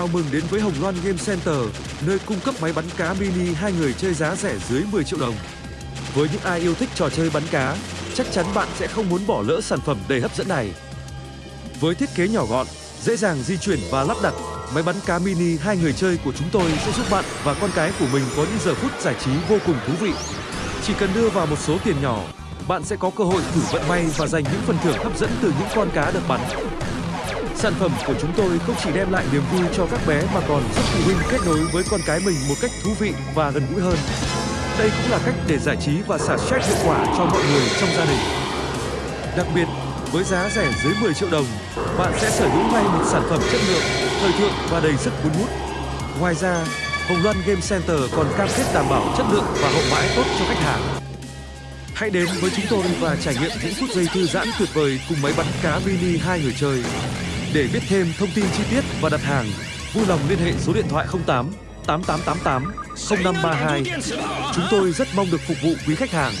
Chào mừng đến với Hồng Loan Game Center, nơi cung cấp máy bắn cá mini hai người chơi giá rẻ dưới 10 triệu đồng. Với những ai yêu thích trò chơi bắn cá, chắc chắn bạn sẽ không muốn bỏ lỡ sản phẩm đầy hấp dẫn này. Với thiết kế nhỏ gọn, dễ dàng di chuyển và lắp đặt, máy bắn cá mini hai người chơi của chúng tôi sẽ giúp bạn và con cái của mình có những giờ phút giải trí vô cùng thú vị. Chỉ cần đưa vào một số tiền nhỏ, bạn sẽ có cơ hội thử vận may và giành những phần thưởng hấp dẫn từ những con cá được bắn. Sản phẩm của chúng tôi không chỉ đem lại niềm vui cho các bé mà còn giúp phụ huynh kết nối với con cái mình một cách thú vị và gần gũi hơn. Đây cũng là cách để giải trí và xả stress hiệu quả cho mọi người trong gia đình. Đặc biệt, với giá rẻ dưới 10 triệu đồng, bạn sẽ sở hữu ngay một sản phẩm chất lượng, thời thượng và đầy sức cuốn hút. Ngoài ra, Hồng Loan Game Center còn cam kết đảm bảo chất lượng và hậu mãi tốt cho khách hàng. Hãy đến với chúng tôi và trải nghiệm những phút giây thư giãn tuyệt vời cùng máy bắn cá mini hai người chơi. Để biết thêm thông tin chi tiết và đặt hàng, vui lòng liên hệ số điện thoại 08 8888 0532. Chúng tôi rất mong được phục vụ quý khách hàng.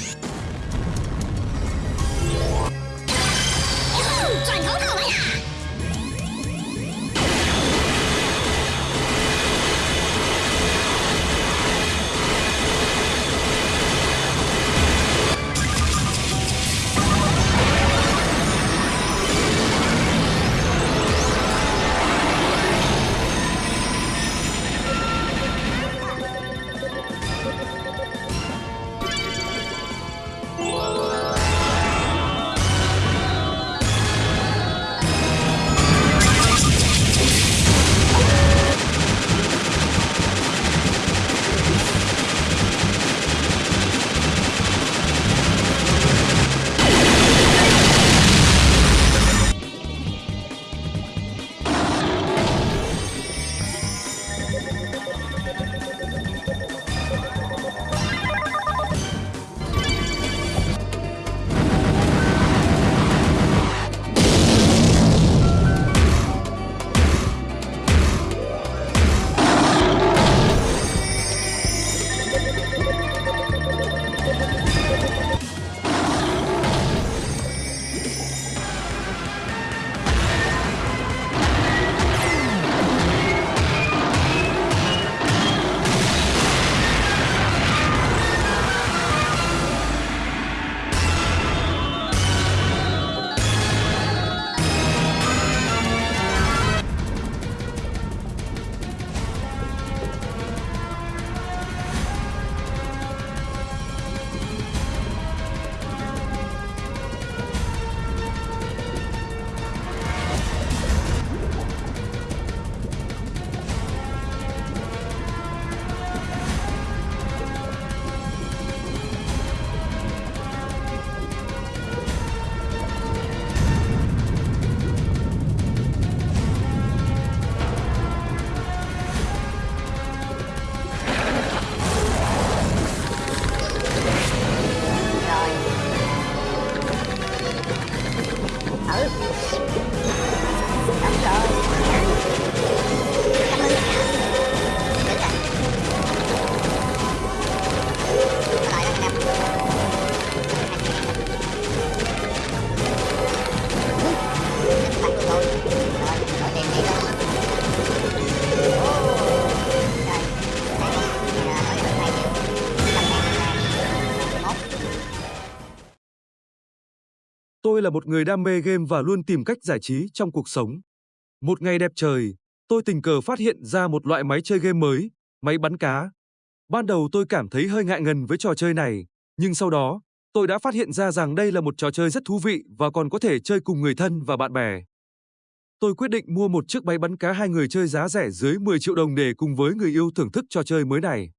Tôi là một người đam mê game và luôn tìm cách giải trí trong cuộc sống. Một ngày đẹp trời, tôi tình cờ phát hiện ra một loại máy chơi game mới, máy bắn cá. Ban đầu tôi cảm thấy hơi ngại ngần với trò chơi này, nhưng sau đó, tôi đã phát hiện ra rằng đây là một trò chơi rất thú vị và còn có thể chơi cùng người thân và bạn bè. Tôi quyết định mua một chiếc máy bắn cá hai người chơi giá rẻ dưới 10 triệu đồng để cùng với người yêu thưởng thức trò chơi mới này.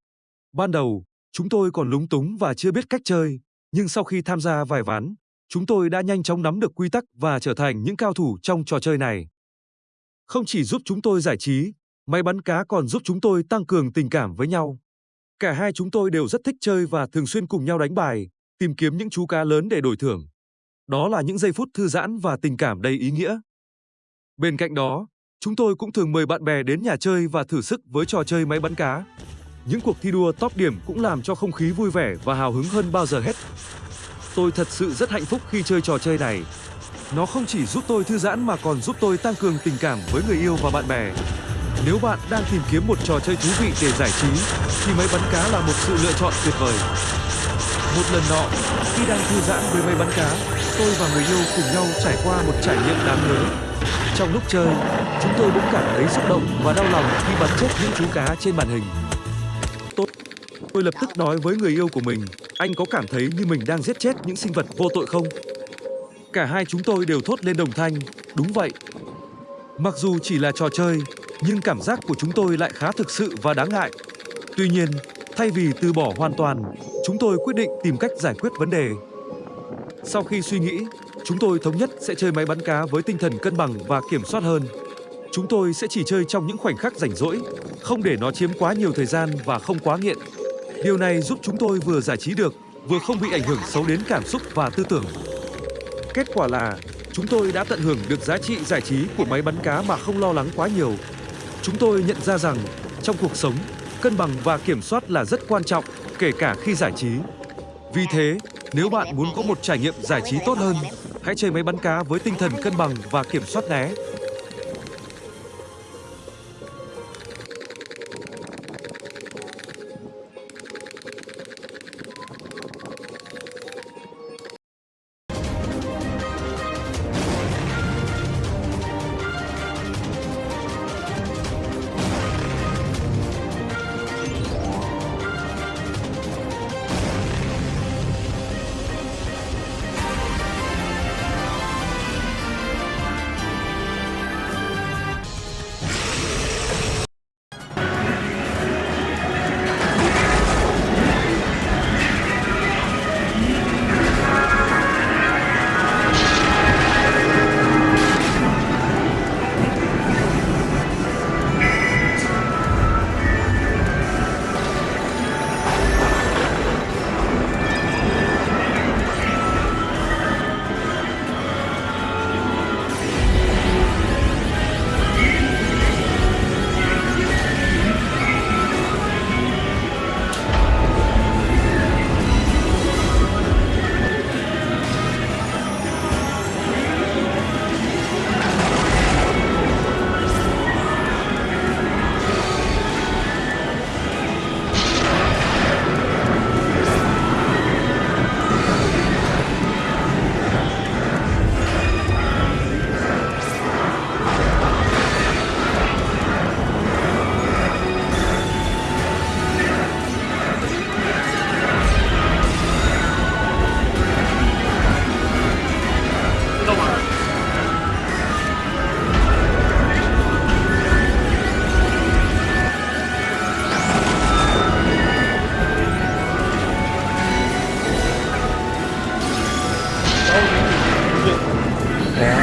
Ban đầu, chúng tôi còn lúng túng và chưa biết cách chơi, nhưng sau khi tham gia vài ván, chúng tôi đã nhanh chóng nắm được quy tắc và trở thành những cao thủ trong trò chơi này. Không chỉ giúp chúng tôi giải trí, máy bắn cá còn giúp chúng tôi tăng cường tình cảm với nhau. Cả hai chúng tôi đều rất thích chơi và thường xuyên cùng nhau đánh bài, tìm kiếm những chú cá lớn để đổi thưởng. Đó là những giây phút thư giãn và tình cảm đầy ý nghĩa. Bên cạnh đó, chúng tôi cũng thường mời bạn bè đến nhà chơi và thử sức với trò chơi máy bắn cá. Những cuộc thi đua top điểm cũng làm cho không khí vui vẻ và hào hứng hơn bao giờ hết. Tôi thật sự rất hạnh phúc khi chơi trò chơi này. Nó không chỉ giúp tôi thư giãn mà còn giúp tôi tăng cường tình cảm với người yêu và bạn bè. Nếu bạn đang tìm kiếm một trò chơi thú vị để giải trí, thì máy bắn cá là một sự lựa chọn tuyệt vời. Một lần nọ, khi đang thư giãn với máy bắn cá, tôi và người yêu cùng nhau trải qua một trải nghiệm đáng nhớ. Trong lúc chơi, chúng tôi bỗng cảm thấy xúc động và đau lòng khi bắn chết những chú cá trên màn hình. Tốt. Tôi lập tức nói với người yêu của mình, anh có cảm thấy như mình đang giết chết những sinh vật vô tội không? Cả hai chúng tôi đều thốt lên đồng thanh, đúng vậy. Mặc dù chỉ là trò chơi, nhưng cảm giác của chúng tôi lại khá thực sự và đáng ngại. Tuy nhiên, thay vì từ bỏ hoàn toàn, chúng tôi quyết định tìm cách giải quyết vấn đề. Sau khi suy nghĩ, chúng tôi thống nhất sẽ chơi máy bắn cá với tinh thần cân bằng và kiểm soát hơn. Chúng tôi sẽ chỉ chơi trong những khoảnh khắc rảnh rỗi, không để nó chiếm quá nhiều thời gian và không quá nghiện. Điều này giúp chúng tôi vừa giải trí được, vừa không bị ảnh hưởng xấu đến cảm xúc và tư tưởng. Kết quả là chúng tôi đã tận hưởng được giá trị giải trí của máy bắn cá mà không lo lắng quá nhiều. Chúng tôi nhận ra rằng trong cuộc sống, cân bằng và kiểm soát là rất quan trọng, kể cả khi giải trí. Vì thế, nếu bạn muốn có một trải nghiệm giải trí tốt hơn, hãy chơi máy bắn cá với tinh thần cân bằng và kiểm soát nhé.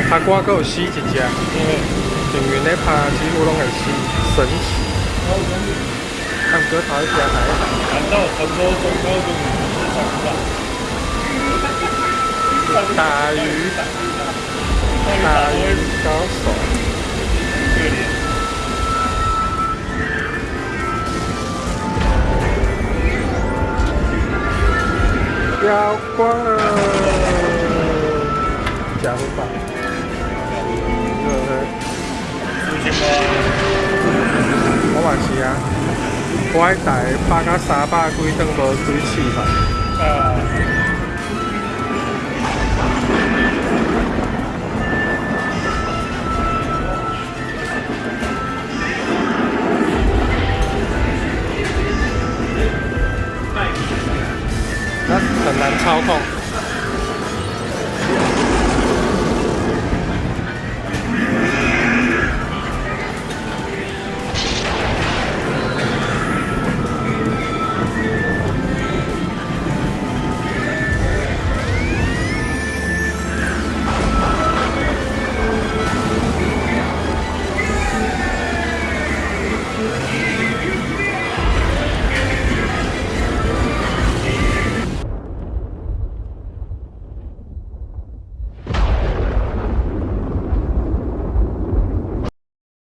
拍歌搁有死一只，平原咧拍几乎拢会死，神奇。啊，毋过头一只还难道很多中高中是找不到？大鱼，大鱼高手，可怜。妖怪，加不吧？啊，我迄台拍到三百几顿无水试吧。啊，那很难操控。